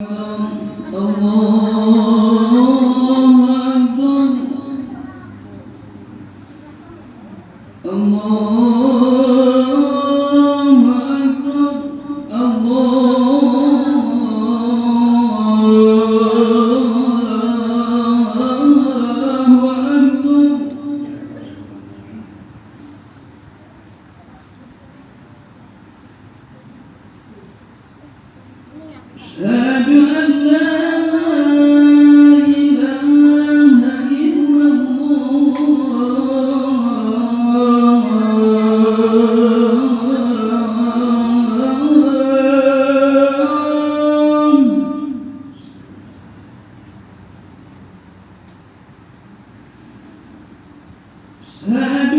أشهد أشهد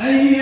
Aí